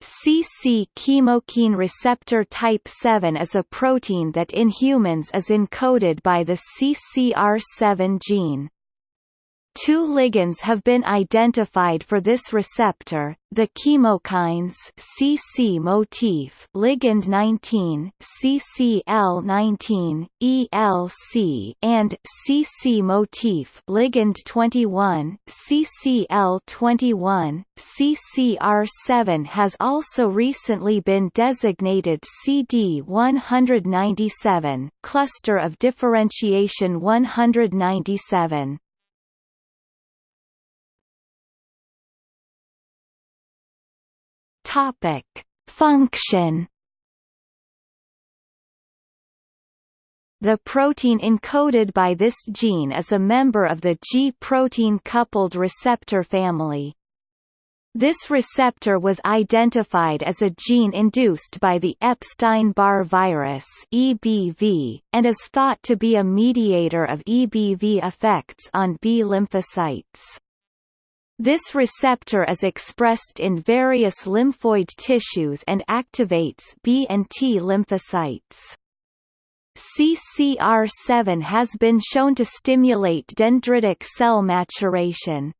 CC chemokine receptor type 7 is a protein that in humans is encoded by the CCR7 gene. Two ligands have been identified for this receptor, the chemokines CC motif ligand 19 CCL19 ELC and CC motif ligand 21 CCL21 CCR7 has also recently been designated CD197 cluster of differentiation 197 Topic: Function The protein encoded by this gene is a member of the G-protein coupled receptor family. This receptor was identified as a gene induced by the Epstein-Barr virus (EBV) and is thought to be a mediator of EBV effects on B lymphocytes. This receptor is expressed in various lymphoid tissues and activates B and T lymphocytes. CCR7 has been shown to stimulate dendritic cell maturation.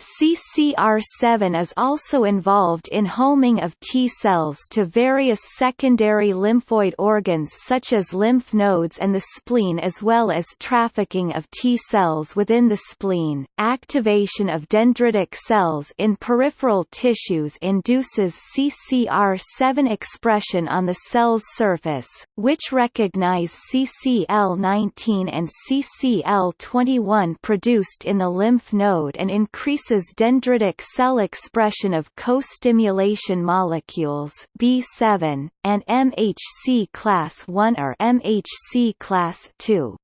CCR7 is also involved in homing of T cells to various secondary lymphoid organs such as lymph nodes and the spleen as well as trafficking of T cells within the spleen. Activation of dendritic cells in peripheral tissues induces CCR7 expression on the cell's surface, which recognize CCL19 and CCL21 produced in the lymph node and increase increases dendritic cell expression of co-stimulation molecules B7, and MHC class 1 or MHC class 2.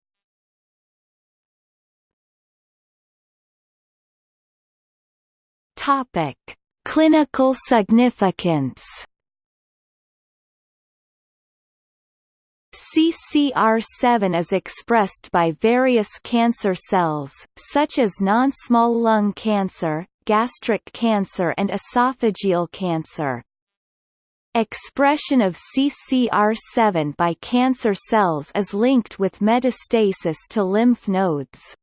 Topic: Clinical significance CCR7 is expressed by various cancer cells, such as non-small lung cancer, gastric cancer and esophageal cancer. Expression of CCR7 by cancer cells is linked with metastasis to lymph nodes.